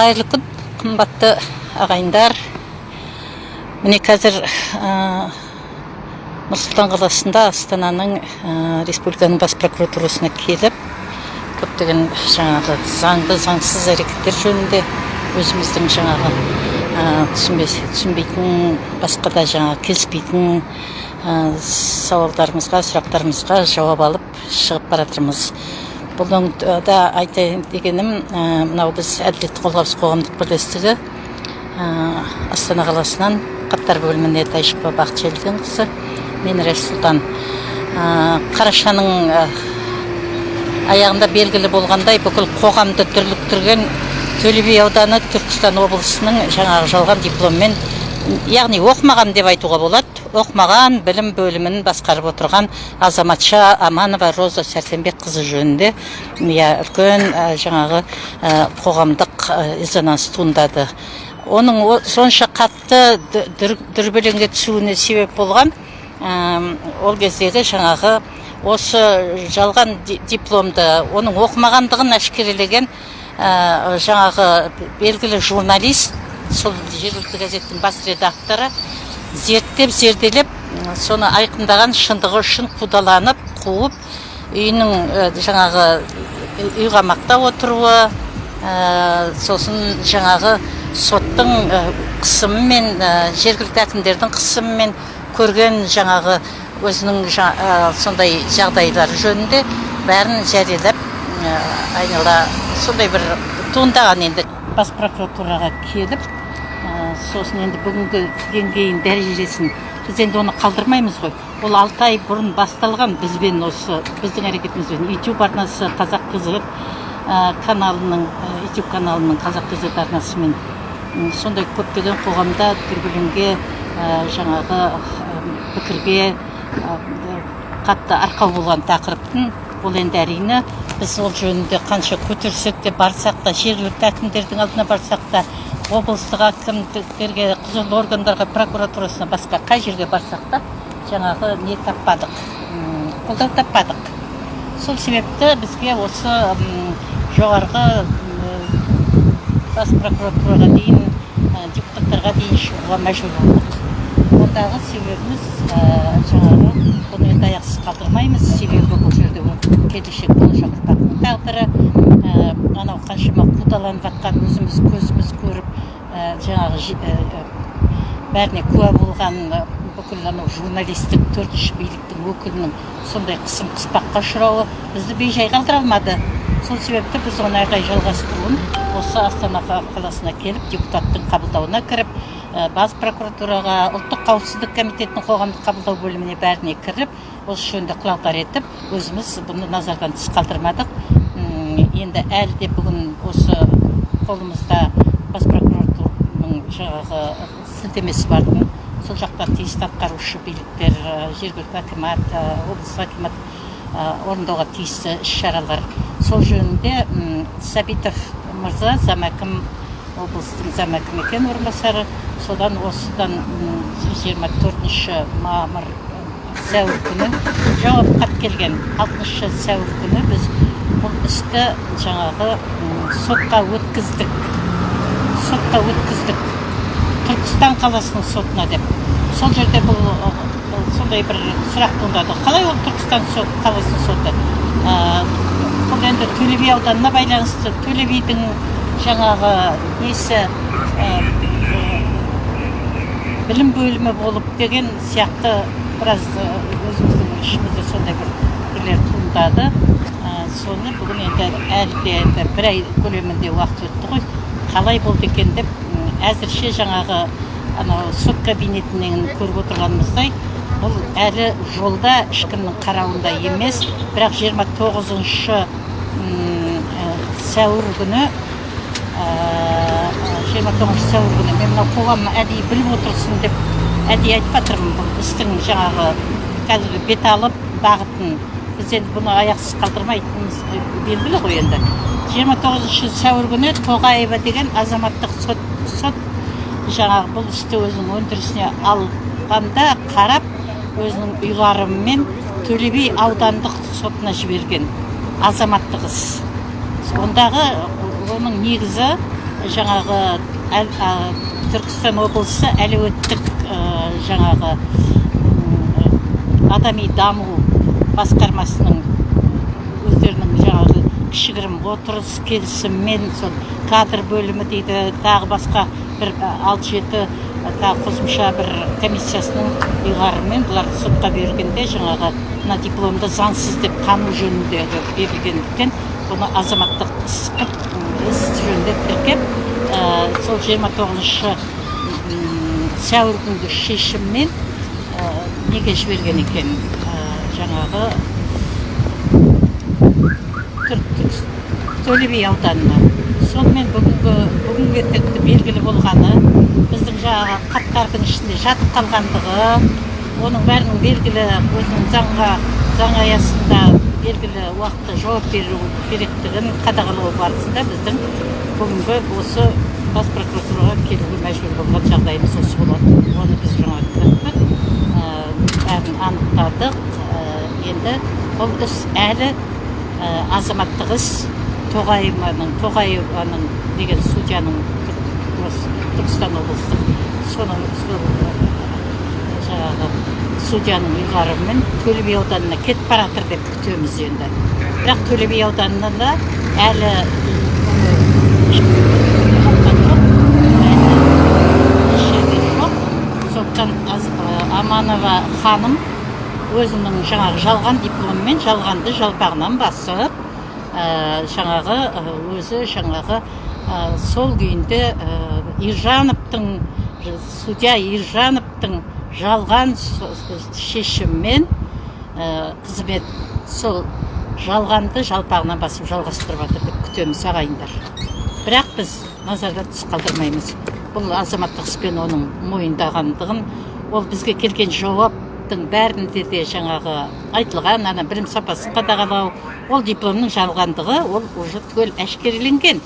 қайырлы күн қымбатты ағайындар. Міне қазір нұр сұлтан қаласында астананың республиканың бас прокуратурасына келіп көптеген жаңағы заңды заңсыз әрекеттер жөнінде өзіміздің жаңағы түсінбейтін басқа да жаңағы келіспейтін сауалдарымызға сұрақтарымызға жауап алып шығып бара жатырмыз бұның да айтайын дегенім мынау біз әділет қорғаушы қоғамдық бірлестігі астана қаласынан хаттар бөліміне тайшықова бақытжелденқызы мен райсұлтан қарашаның аяғында белгілі болғандай бүкіл қоғамды дүрліктірген төле би ауданы түркістан облысының жаңағы жалған дипломмен яғни оқымаған деп айтуға болады. Оқымаған білім бөлімін басқарып отырған азаматша аманова роза сәрсенбекқызы жөнінде иә үлкен жаңағы қоғамдық резонанс туындады. Оның сонша қатты дүрбелеңге түсуіне себеп болған ол кездегі жаңағы осы жалған дипломды оның оқымағандығын әшкерелеген жаңағы белгілі журналист сол жергілікті газеттің бас редакторы зерттеп зерделеп соны айқындаған шындығы үшін қудаланып қуып үйінің жаңағы үй қамақта отыруы сосын жаңағы соттың қысымымен жергілікті әкімдердің қысымымен көрген жаңағы өзінің сондай жағдайлары жөнінде бәрін жариялап айнала сондай бір туындаған енді. Бас прокуратураға келіп сосын енді бүгінгі деңгейін дәрежесін біз енді оны қалдырмаймыз ғой. Ол алты ай бұрын басталған бізбен осы біздің әрекетімізбен ютуб арнасы қазақ қызы каналының ютуб каналының қазақ қызы арнасымен сондай көптеген қоғамда дүрбелеңге жаңағы пікірге қатты арқау болған тақырыптың ол енді әрине. Біз ол жөнінде қанша көтерсек те барсақ та жергілікті әкімдердің алдына барсақ та облыстық әкімдіктерге құзырлы органдарға прокуратурасына басқа қай жерге барсақ та жаңағы не таппадық қолдау таппадық. Сол себепті бізге осы жоғарғы бас прокуратураға дейін депутаттарға дейін шығуға мәжбүр болдық. Ондағы себебіміз жаңағы бұны енді аяқсыз қалдырмаймыз. Себебі бұл жерде келешек болашақ ұрпақтың тағдыры анау қаншама қудаланып жатқан өзіміз көзіміз көріп жаңағы бәріне куә болған бүкіл анау журналистік төртінші биліктің өкілінің сондай қысым қыспаққа ұшырауы бізді бейжай қалдыра алмады. Сол себепті біз оны әрі қарай жалғастыруын осы астана қаласына келіп депутаттың қабылдауына кіріп бас прокуратураға ұлттық қауіпсіздік комитетінің қоғамдық қабылдау бөліміне бәріне кіріп осы жөнінде құлағдар етіп өзіміз бұны назардан тыс қалдырмадық. Енді әлі де бүгін осы қолымызда бас прокуратураның жаңағы сілтемесі бар. Сол жақта тиісті атқарушы биліктер жергілікті акимат облыстық акимат орындауға тиісті іс шаралар сол жөнінде сәбитов мырза замәкім облыстың замәкім екен орынбасары содан осыдан жиырма төртінші мамыр сәуір күні жауап хат келген алтыншы сәуір күні біз бұл істі жаңағы сотқа өткіздік сотқа өткіздік түркістан қаласының сотына деп сол жерде бұл сондай бір сұрақ туындады қалай ол түркістан қаласының соты бұл енді төле би ауданына байланысты төле бидің жаңағы несі білім бөлімі болып деген сияқты біраз өзіміздің ішімізде сондай бір пікірлер туындады. Соны бүгін енді әлі де енді бір ай көлемінде уақыт өтті ғой. Қалай болды екен деп әзірше жаңағы анау сот кабинетінен көріп отырғанымыздай бұл әлі жолда ешкімнің қарауында емес. Бірақ 29 тоғызыншы сәуір күні жиырма тоғызыншы сәуір күні мен мынау қоғам әдейі біліп отырсын деп әдейі айтып жатырмын бұл істің жаңағы қазіргі бет алып бағытын. Біз енді бұны аяқсыз қалдырмайтынымыз белгілі ғой енді. Жиырма тоғызыншы сәуір күні тоғаева деген азаматтық сот сот жаңағы бұл істі өзінің өндірісіне алғанда қарап өзінің ұйғарымымен төле би аудандық сотына жіберген азаматтық іс. Ондағы оның негізі жаңағы түркістан облысы әлеуеттік жаңағы адами даму басқармасының өздерінің жаңағы кішігірім отырыс келісіммен сол кадр бөлімі дейді тағы басқа бір алты жеті тағы қосымша бір комиссиясының ұйғарымымен бұларды сотқа бергенде жаңағы мына дипломды заңсыз деп тану жөніндегі берілгендіктен бұны азаматтық іс іс жөнінде тіркеп сол жиырма тоғызыншы сәуір күнгі шешіммен неге жіберген екен? Жаңағы төле би ауданына. Сонымен бүгінгі бүгінгі тіпті белгілі болғаны біздің жаңағы хаттардың ішінде жатып қалғандығы оның бәрінің белгілі өзінің заңға заң аясында белгілі уақытта жауап беру керектігін қадағалау барысында біздің бүгінгі осы бас прокуратураға келуге мәжбүр болған жағдайымыз осы болады. Оны біз жаңа ә, бәрін анықтадық. Ә, енді бұл іс әлі ә, азаматтық іс. Тоғайованың тоғаеваның деген судьяның түркістан облыстық соның ә, жаңағы судьяның ұйғарымымен төле би ауданына кетіп бара жатыр деп күтеміз енді бірақ төле би қабылдаған жоқ. Әлі сондықтан аманова ханым өзінің жаңағы жалған дипломмен жалғанды жалпағынан басып ә, жаңағы өзі жаңағы ә, сол күйінде ә, ержановтың судья ержановтың жалған шешіммен қызмет сол жалғанды жалпағынан басып жалғастырып жатыр деп күтеміз ағайындар бірақ біз назарда тыс қалдырмаймыз. Бұл азаматтық іспен оның мойындағандығын ол бізге келген жауаптың бәрінде де жаңағы айтылған ана білім сапасын қадағалау ол дипломның жалғандығы ол уже түгел әшкереленген.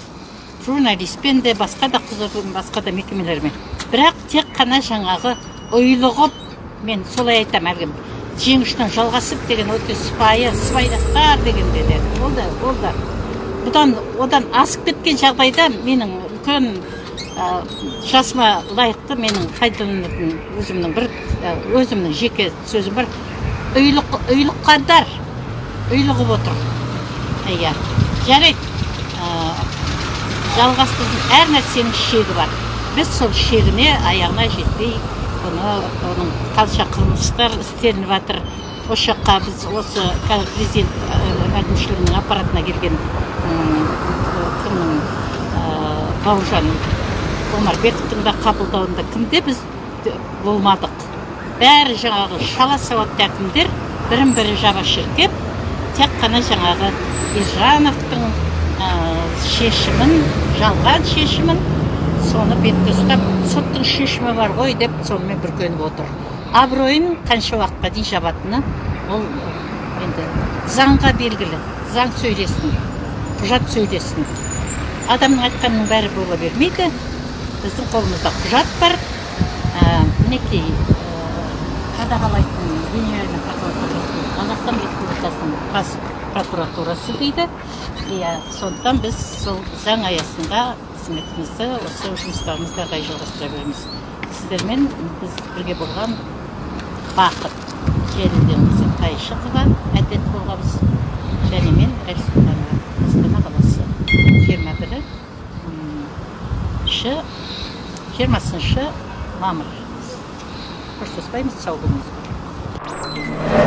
Журналистпен де басқа да құзырлы басқа да мекемелермен. Бірақ тек қана жаңағы ұйлығып мен солай айтамын әлгі жеңіштің жалғасып деген өте сыпайы сыбайластар дегенде де ол да бұдан одан асып кеткен жағдайда менің үлкен ә, жасыма лайықты менің пайдаланатын өзімнің бір өзімнің жеке сөзім бар. Ұйлық ұйлыққандар ұйлығып отыр. Иә. Жарайды. Ә, әр нәрсенің шегі бар. Біз сол шегіне аяғына жетпей бұны оның қанша қылмыстар істелініп жатыр. Осы жаққа біз осы қазір президент әкімшілігінің аппаратына келген кімнің бауыржан омарбековтың да қабылдауында кімде біз болмадық. Бәрі жаңағы шала сауатты әкімдер бірін бірі жаба шіркеп тек қана жаңағы ержановтың шешімін жалған шешімін соны бетке ұстап соттың шешімі бар ғой деп сонымен бүркеніп отыр. Абыройын қанша уақытқа дейін жабатыны ол енді заңға белгілі. Заң сөйлесін құжат сөйлесін. Адамның айтқанының бәрі бола бермейді. Біздің қолымызда құжат бар. Ә, мінекей ә, қадағалайтын генеральный прокуратурасы қазақстан республикасының бас прокуратурасы дейді иә сондықтан біз сол заң аясында қызметімізді осы жұмыстарымызды ары қарай жалғастыра береміз сіздермен біз бірге болған бақыт желіденқызы тайшықова әдет болғанбыз және мен рәсултанова астана қаласы жиырма бірі жиырмасыншы мамыр. Қоштаспаймыз сау болыңыздар.